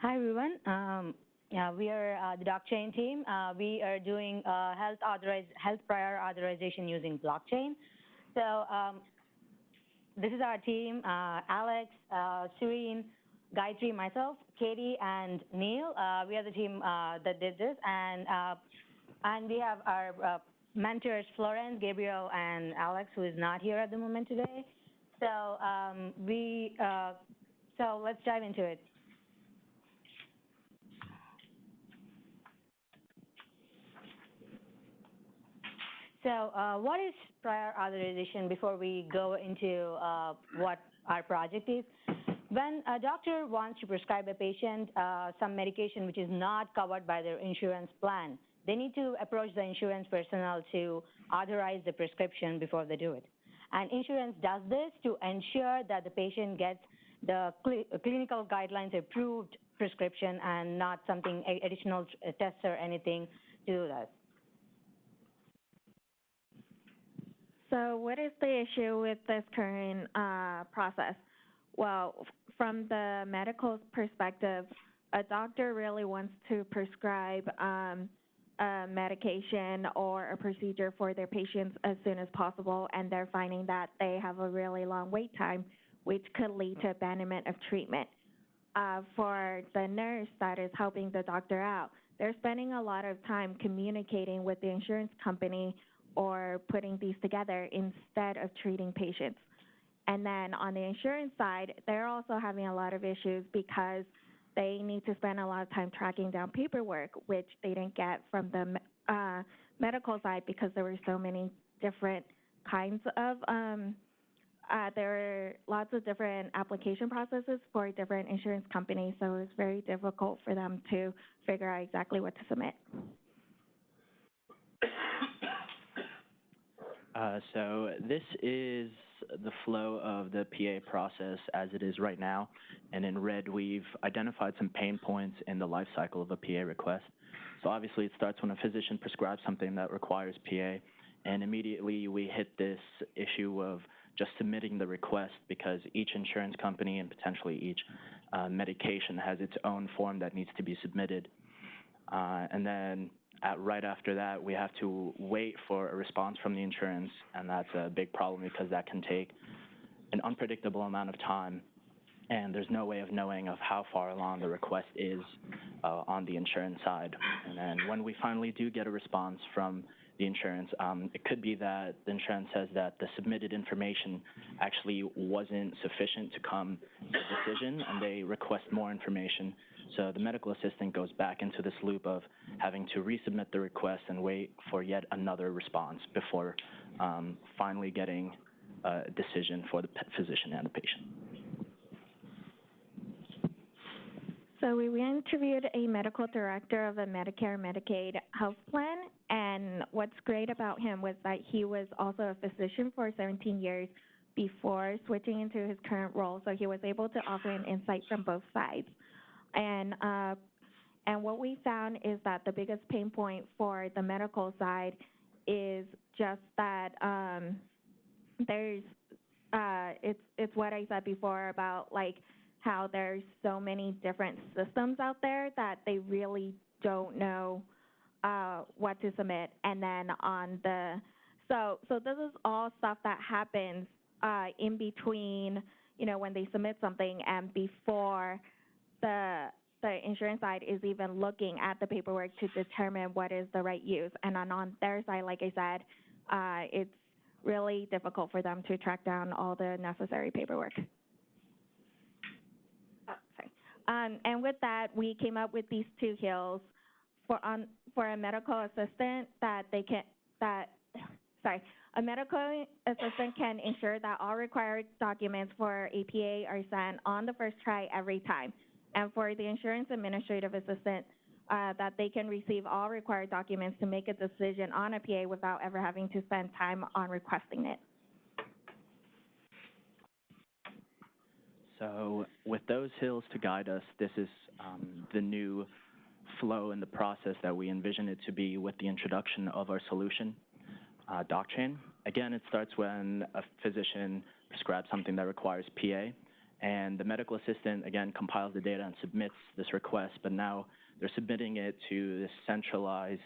Hi, everyone. Um, yeah, we are uh, the DocChain team. Uh, we are doing uh, health, health prior authorization using blockchain. So um, this is our team, uh, Alex, uh, Serene, Gayatri, myself, Katie, and Neil. Uh, we are the team that did this. And, and we have our mentors, Florence, Gabriel, and Alex, who is not here at the moment today. So um, we, so let's dive into it. So uh, what is prior authorization before we go into uh, what our project is? When a doctor wants to prescribe a patient uh, some medication which is not covered by their insurance plan, they need to approach the insurance personnel to authorize the prescription before they do it. And insurance does this to ensure that the patient gets the cl clinical guidelines approved prescription and not something additional tests or anything to do that. So what is the issue with this current uh, process? Well, from the medical perspective, a doctor really wants to prescribe um, a medication or a procedure for their patients as soon as possible, and they're finding that they have a really long wait time, which could lead to abandonment of treatment. Uh, for the nurse that is helping the doctor out, they're spending a lot of time communicating with the insurance company or putting these together instead of treating patients. And then on the insurance side, they're also having a lot of issues because they need to spend a lot of time tracking down paperwork, which they didn't get from the uh, medical side because there were so many different kinds of, um, uh, there were lots of different application processes for different insurance companies, so it was very difficult for them to figure out exactly what to submit. Uh, so this is the flow of the PA process as it is right now. And in red, we've identified some pain points in the life cycle of a PA request. So obviously it starts when a physician prescribes something that requires PA. And immediately we hit this issue of just submitting the request because each insurance company and potentially each uh, medication has its own form that needs to be submitted. Uh, and then right after that, we have to wait for a response from the insurance, and that's a big problem because that can take an unpredictable amount of time, and there's no way of knowing of how far along the request is uh, on the insurance side. And then when we finally do get a response from the insurance. Um, it could be that the insurance says that the submitted information actually wasn't sufficient to come to a decision, and they request more information. So the medical assistant goes back into this loop of having to resubmit the request and wait for yet another response before um, finally getting a decision for the physician and the patient. So we interviewed a medical director of a Medicare Medicaid health plan, and what's great about him was that he was also a physician for 17 years before switching into his current role, so he was able to offer an insight from both sides. And uh, and what we found is that the biggest pain point for the medical side is just that um, there's uh, it's it's what I said before about like how there's so many different systems out there that they really don't know uh, what to submit. And then on the, so, so this is all stuff that happens uh, in between, you know, when they submit something and before the, the insurance side is even looking at the paperwork to determine what is the right use. And on, on their side, like I said, uh, it's really difficult for them to track down all the necessary paperwork. Um, and with that, we came up with these two hills for on for a medical assistant that they can that sorry a medical assistant can ensure that all required documents for a PA are sent on the first try every time, and for the insurance administrative assistant. Uh, that they can receive all required documents to make a decision on a PA without ever having to spend time on requesting it. So with those hills to guide us, this is um, the new flow in the process that we envision it to be with the introduction of our solution, uh, DocChain. Again, it starts when a physician prescribes something that requires PA, And the medical assistant, again, compiles the data and submits this request, but now they're submitting it to this centralized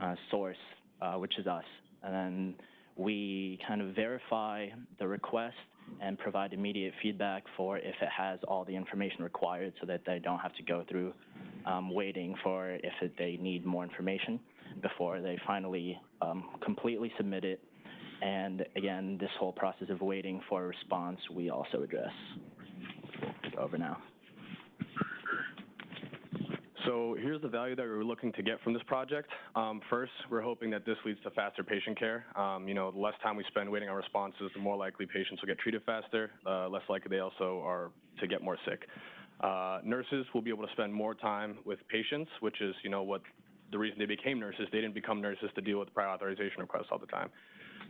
uh, source, uh, which is us. And then we kind of verify the request and provide immediate feedback for if it has all the information required so that they don't have to go through um, waiting for if it, they need more information before they finally um, completely submit it. And again, this whole process of waiting for a response, we also address. Over now. So here's the value that we're looking to get from this project. Um, first, we're hoping that this leads to faster patient care. Um, you know, the less time we spend waiting on responses, the more likely patients will get treated faster, uh, less likely they also are to get more sick. Uh, nurses will be able to spend more time with patients, which is, you know, what the reason they became nurses. They didn't become nurses to deal with prior authorization requests all the time.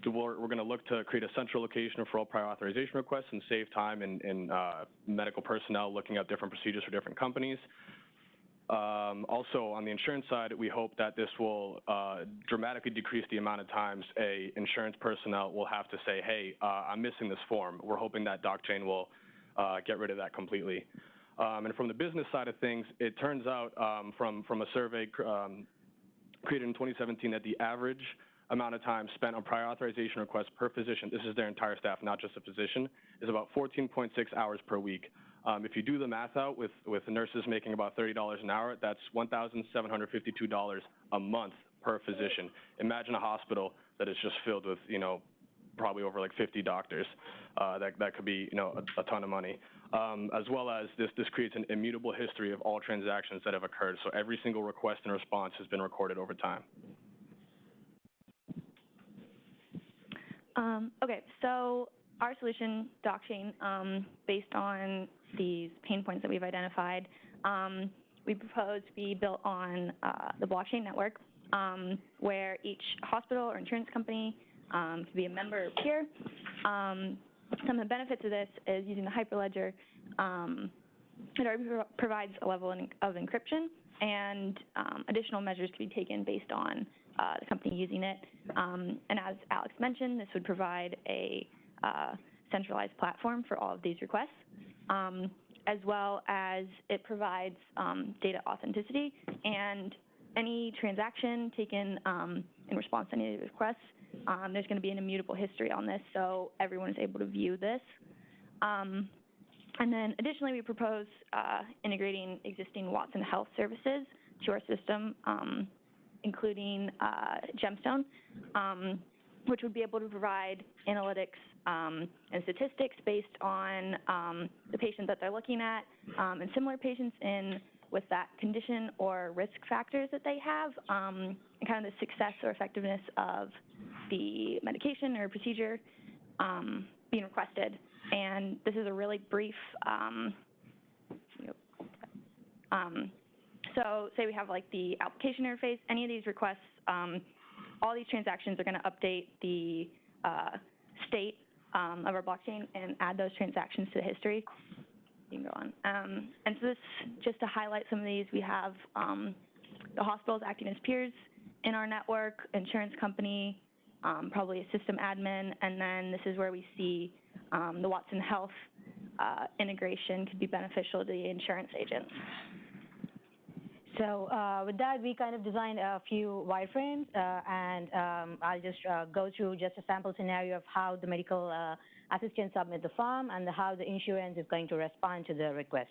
So we're, we're going to look to create a central location for all prior authorization requests and save time in, in uh, medical personnel looking at different procedures for different companies. Um, also, on the insurance side, we hope that this will uh, dramatically decrease the amount of times a insurance personnel will have to say, hey, uh, I'm missing this form. We're hoping that DocChain will uh, get rid of that completely. Um, and from the business side of things, it turns out um, from, from a survey um, created in 2017 that the average amount of time spent on prior authorization requests per physician, this is their entire staff, not just a physician, is about 14.6 hours per week. Um, if you do the math out with, with nurses making about $30 an hour, that's $1,752 a month per physician. Imagine a hospital that is just filled with, you know, probably over like 50 doctors. Uh, that, that could be, you know, a, a ton of money. Um, as well as this, this creates an immutable history of all transactions that have occurred. So every single request and response has been recorded over time. Um, okay, so our solution, DocChain, um, based on these pain points that we've identified, um, we propose to be built on uh, the blockchain network, um, where each hospital or insurance company um, can be a member or peer. Um, some of the benefits of this is using the Hyperledger. Um, it already provides a level of encryption, and um, additional measures can be taken based on uh, the company using it. Um, and as Alex mentioned, this would provide a uh, centralized platform for all of these requests, um, as well as it provides um, data authenticity and any transaction taken um, in response to any requests, um, there's going to be an immutable history on this, so everyone is able to view this. Um, and then additionally, we propose uh, integrating existing Watson Health services to our system, um, including uh, Gemstone, um, which would be able to provide analytics um, and statistics based on um, the patient that they're looking at and similar patients in with that condition or risk factors that they have and kind of the success or effectiveness of the medication or procedure um, being requested. And this is a really brief, um, um, so say we have like the application interface, any of these requests, um, all these transactions are going to update the uh, state um, of our blockchain and add those transactions to the history. You can go on. Um, and so this, just to highlight some of these, we have the hospitals acting as peers in our network, insurance company, um, probably a system admin, and then this is where we see um, the Watson Health uh, integration could be beneficial to the insurance agents. So uh, with that, we kind of designed a few wireframes, uh, and um, I'll just uh, go through just a sample scenario of how the medical uh, assistant submit the form and how the insurance is going to respond to the request.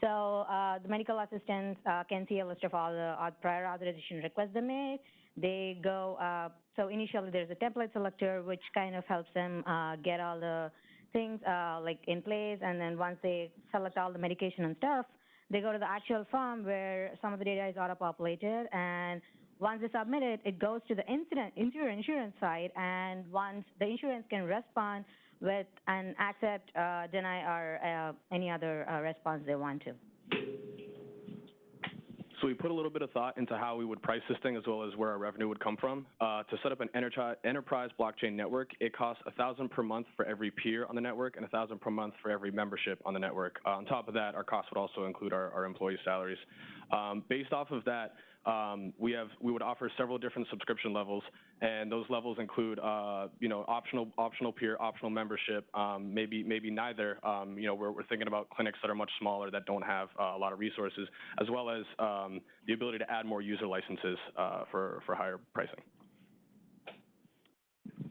So uh, the medical assistant uh, can see a list of all the prior authorization requests they made. They go, so initially there's a template selector, which kind of helps them get all the things like in place, and then once they select all the medication and stuff, they go to the actual form where some of the data is auto-populated, and once they submit it, it goes to the incident, insurance side, and once the insurance can respond with an accept, uh, deny, or uh, any other uh, response they want to. So we put a little bit of thought into how we would price this thing as well as where our revenue would come from. Uh, to set up an enterprise blockchain network, it costs a thousand per month for every peer on the network and a thousand per month for every membership on the network. Uh, on top of that, our costs would also include our, employee salaries. Um, based off of that, um, we have we would offer several different subscription levels, and those levels include uh, you know optional optional peer, optional membership, um, maybe maybe neither. Um, you know we're, we're thinking about clinics that are much smaller that don't have uh, a lot of resources, as well as um, the ability to add more user licenses uh, for for higher pricing.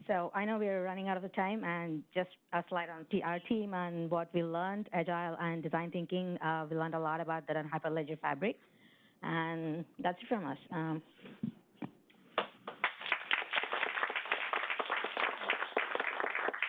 So I know we're running out of the time, and just a slide on our team and what we learned, agile and design thinking. Uh, we learned a lot about that on Hyperledger Fabric, and that's it from us. Um,